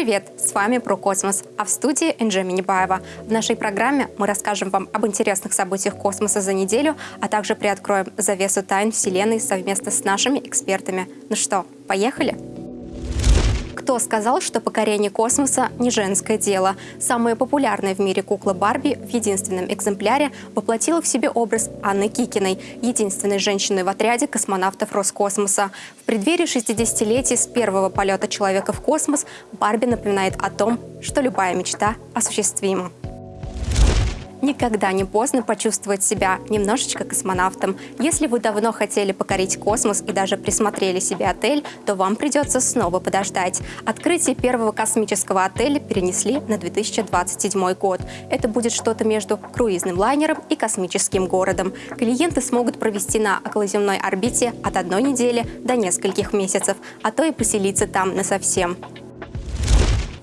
привет! С вами про космос, а в студии Энджи Минибаева. В нашей программе мы расскажем вам об интересных событиях космоса за неделю, а также приоткроем завесу тайн Вселенной совместно с нашими экспертами. Ну что, поехали? Кто сказал, что покорение космоса не женское дело? Самая популярная в мире кукла Барби в единственном экземпляре воплотила в себе образ Анны Кикиной, единственной женщины в отряде космонавтов Роскосмоса. В преддверии 60-летия с первого полета человека в космос Барби напоминает о том, что любая мечта осуществима. Никогда не поздно почувствовать себя немножечко космонавтом. Если вы давно хотели покорить космос и даже присмотрели себе отель, то вам придется снова подождать. Открытие первого космического отеля перенесли на 2027 год. Это будет что-то между круизным лайнером и космическим городом. Клиенты смогут провести на околоземной орбите от одной недели до нескольких месяцев, а то и поселиться там насовсем.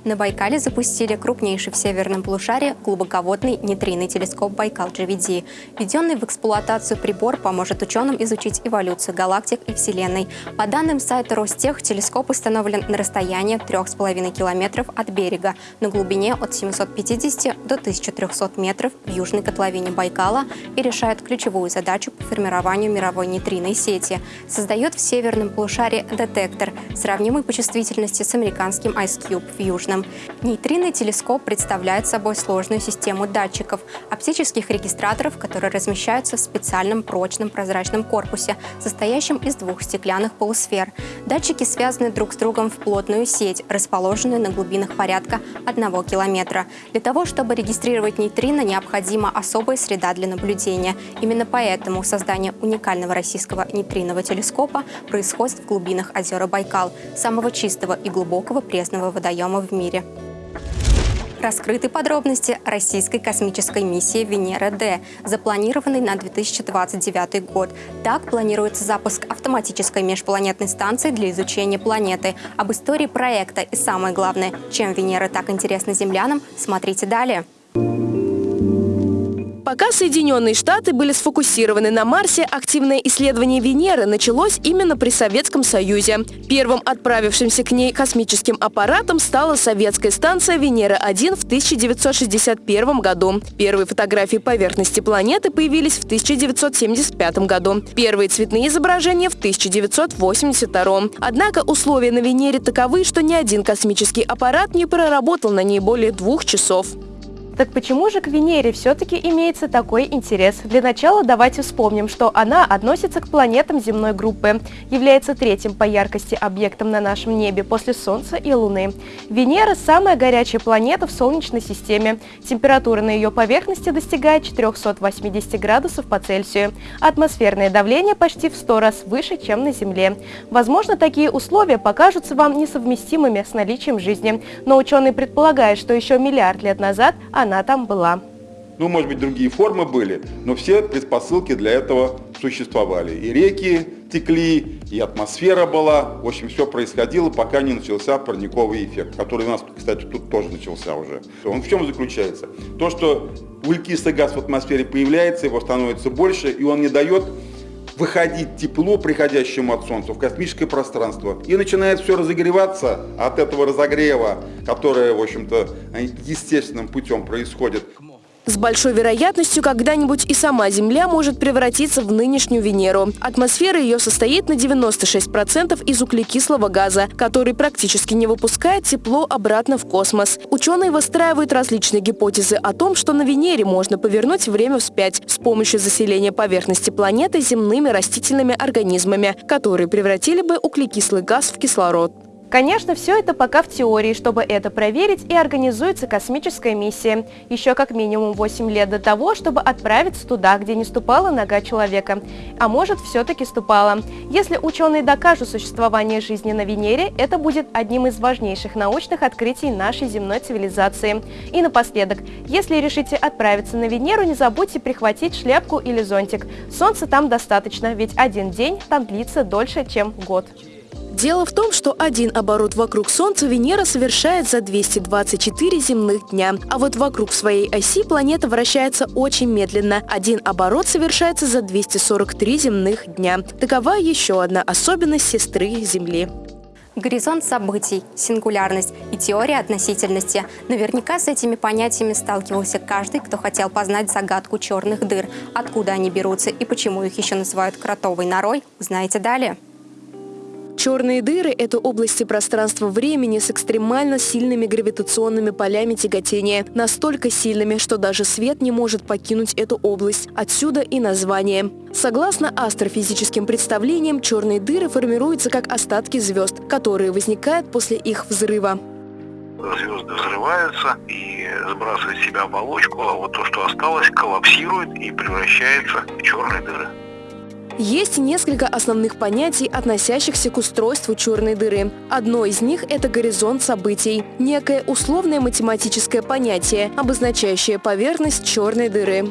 На Байкале запустили крупнейший в северном полушарии глубоководный нейтринный телескоп Байкал-GVD. Введенный в эксплуатацию прибор поможет ученым изучить эволюцию галактик и Вселенной. По данным сайта Ростех, телескоп установлен на расстоянии 3,5 километров от берега, на глубине от 750 до 1300 метров в южной котловине Байкала и решает ключевую задачу по формированию мировой нейтринной сети. Создает в северном полушарии детектор, сравнимый по чувствительности с американским IceCube в южном экраном. Нейтринный телескоп представляет собой сложную систему датчиков, оптических регистраторов, которые размещаются в специальном прочном прозрачном корпусе, состоящем из двух стеклянных полусфер. Датчики связаны друг с другом в плотную сеть, расположенную на глубинах порядка 1 километра. Для того, чтобы регистрировать нейтрино, необходима особая среда для наблюдения. Именно поэтому создание уникального российского нейтринового телескопа происходит в глубинах озера Байкал, самого чистого и глубокого пресного водоема в мире мире. Раскрыты подробности российской космической миссии Венера-Д, запланированной на 2029 год. Так планируется запуск автоматической межпланетной станции для изучения планеты. Об истории проекта и самое главное, чем Венера так интересна землянам, смотрите далее. Пока Соединенные Штаты были сфокусированы на Марсе, активное исследование Венеры началось именно при Советском Союзе. Первым отправившимся к ней космическим аппаратом стала советская станция Венера-1 в 1961 году. Первые фотографии поверхности планеты появились в 1975 году. Первые цветные изображения в 1982. Однако условия на Венере таковы, что ни один космический аппарат не проработал на ней более двух часов. Так почему же к Венере все-таки имеется такой интерес? Для начала давайте вспомним, что она относится к планетам земной группы, является третьим по яркости объектом на нашем небе после Солнца и Луны. Венера – самая горячая планета в Солнечной системе. Температура на ее поверхности достигает 480 градусов по Цельсию. Атмосферное давление почти в 100 раз выше, чем на Земле. Возможно, такие условия покажутся вам несовместимыми с наличием жизни, но ученые предполагают, что еще миллиард лет назад она она там была. Ну, может быть, другие формы были, но все предпосылки для этого существовали. И реки текли, и атмосфера была. В общем, все происходило, пока не начался парниковый эффект, который у нас, кстати, тут тоже начался уже. Он в чем заключается? То, что углекислый газ в атмосфере появляется, его становится больше, и он не дает выходить тепло, приходящему от Солнца, в космическое пространство. И начинает все разогреваться от этого разогрева, которое, в общем-то, естественным путем происходит. С большой вероятностью когда-нибудь и сама Земля может превратиться в нынешнюю Венеру. Атмосфера ее состоит на 96% из углекислого газа, который практически не выпускает тепло обратно в космос. Ученые выстраивают различные гипотезы о том, что на Венере можно повернуть время вспять с помощью заселения поверхности планеты земными растительными организмами, которые превратили бы углекислый газ в кислород. Конечно, все это пока в теории. Чтобы это проверить, и организуется космическая миссия. Еще как минимум 8 лет до того, чтобы отправиться туда, где не ступала нога человека. А может, все-таки ступала. Если ученые докажут существование жизни на Венере, это будет одним из важнейших научных открытий нашей земной цивилизации. И напоследок, если решите отправиться на Венеру, не забудьте прихватить шляпку или зонтик. Солнца там достаточно, ведь один день там длится дольше, чем год. Дело в том, что один оборот вокруг Солнца Венера совершает за 224 земных дня, а вот вокруг своей оси планета вращается очень медленно. Один оборот совершается за 243 земных дня. Такова еще одна особенность сестры Земли. Горизонт событий, сингулярность и теория относительности. Наверняка с этими понятиями сталкивался каждый, кто хотел познать загадку черных дыр. Откуда они берутся и почему их еще называют кротовой норой, узнаете далее. Черные дыры – это области пространства-времени с экстремально сильными гравитационными полями тяготения. Настолько сильными, что даже свет не может покинуть эту область. Отсюда и название. Согласно астрофизическим представлениям, черные дыры формируются как остатки звезд, которые возникают после их взрыва звезды взрываются и сбрасывают в себя оболочку, а вот то, что осталось, коллапсирует и превращается в черные дыры. Есть несколько основных понятий, относящихся к устройству черной дыры. Одно из них – это горизонт событий. Некое условное математическое понятие, обозначающее поверхность черной дыры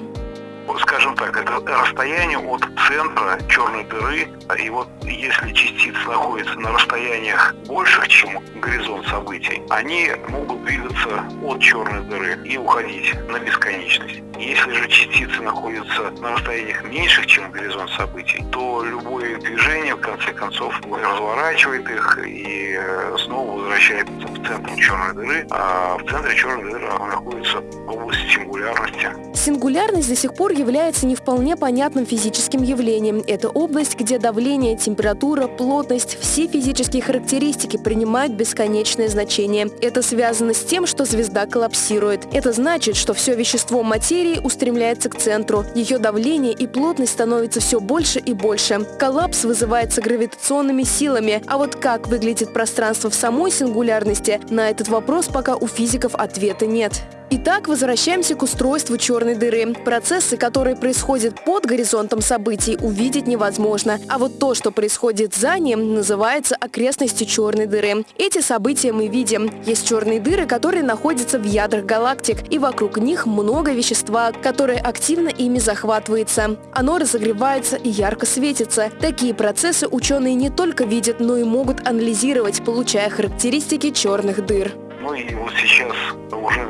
скажем так, это расстояние от центра черной дыры, и вот если частицы находятся на расстояниях больших, чем горизонт событий, они могут двигаться от черной дыры и уходить на бесконечность. Если же частицы находятся на расстояниях меньших, чем горизонт событий, то любое движение, в конце концов, разворачивает их и э, снова возвращается в центр черной дыры, а в центре черной дыры находится область сингулярности. Сингулярность до сих пор является не вполне понятным физическим явлением. Это область, где давление, температура, плотность, все физические характеристики принимают бесконечное значение. Это связано с тем, что звезда коллапсирует. Это значит, что все вещество материи устремляется к центру. Ее давление и плотность становятся все больше и больше. Коллапс вызывается гравитационными силами. А вот как выглядит пространство в самой сингулярности, на этот вопрос пока у физиков ответа нет. Итак, возвращаемся к устройству черной дыры. Процессы, которые происходят под горизонтом событий, увидеть невозможно. А вот то, что происходит за ним, называется окрестностью черной дыры. Эти события мы видим. Есть черные дыры, которые находятся в ядрах галактик, и вокруг них много вещества, которое активно ими захватывается. Оно разогревается и ярко светится. Такие процессы ученые не только видят, но и могут анализировать, получая характеристики черных дыр. Ну и вот сейчас уже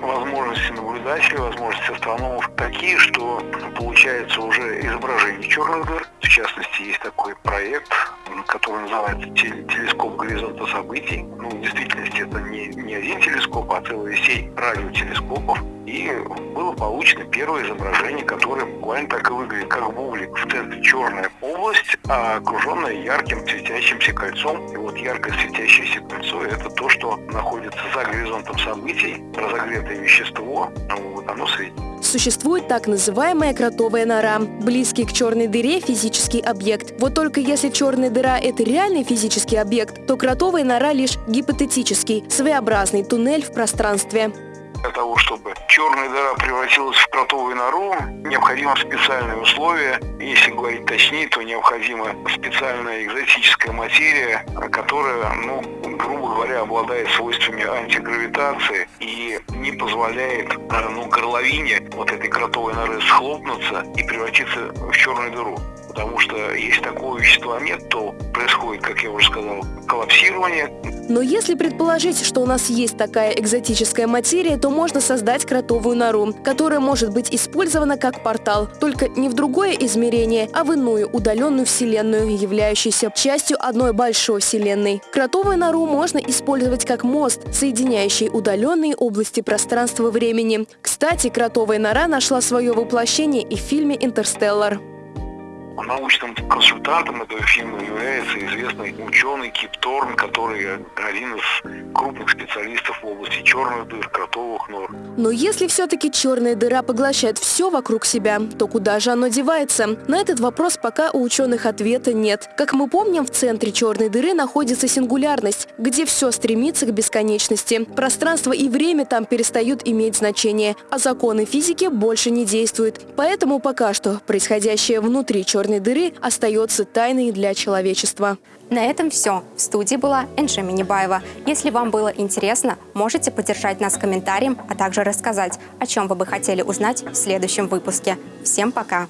возможности наблюдателей, возможности астрономов такие, что получается уже изображение черных дыр. В частности, есть такой проект, который называется телескоп горизонта событий. Ну, в действительности это не, не один телескоп, а целая сеть радиотелескопов. И было получено первое изображение, которое буквально так и выглядит, как бублик. В центре черная область, а окруженная ярким светящимся кольцом. И вот яркое светящееся кольцо – это то, что находится за горизонтом событий, разогретое вещество, вот оно светит. Существует так называемая кротовая нора. Близкий к черной дыре физический объект. Вот только если черная дыра – это реальный физический объект, то кротовая нора лишь гипотетический, своеобразный туннель в пространстве. Для того, чтобы черная дыра превратилась в кротовую нору, необходимы специальные условия. Если говорить точнее, то необходима специальная экзотическая материя, которая, ну, грубо говоря, обладает свойствами антигравитации и не позволяет ну, горловине вот этой кротовой норы схлопнуться и превратиться в черную дыру. Потому что если такого вещества нет, то происходит, как я уже сказал, коллапсирование. Но если предположить, что у нас есть такая экзотическая материя, то можно создать кротовую нору, которая может быть использована как портал, только не в другое измерение, а в иную удаленную вселенную, являющуюся частью одной большой вселенной. Кротовую нору можно использовать как мост, соединяющий удаленные области пространства-времени. Кстати, кротовая нора нашла свое воплощение и в фильме «Интерстеллар». Научным консультантом этого фильма является известный ученый Кип Торн, который один из крупных специалистов в области черных дыр, кротовых нор. Но если все-таки черная дыра поглощает все вокруг себя, то куда же оно девается? На этот вопрос пока у ученых ответа нет. Как мы помним, в центре черной дыры находится сингулярность, где все стремится к бесконечности. Пространство и время там перестают иметь значение, а законы физики больше не действуют. Поэтому пока что происходящее внутри черной черной дыры остается тайной для человечества. На этом все. В студии была Энджи Минибаева. Если вам было интересно, можете поддержать нас комментарием, а также рассказать, о чем вы бы хотели узнать в следующем выпуске. Всем пока!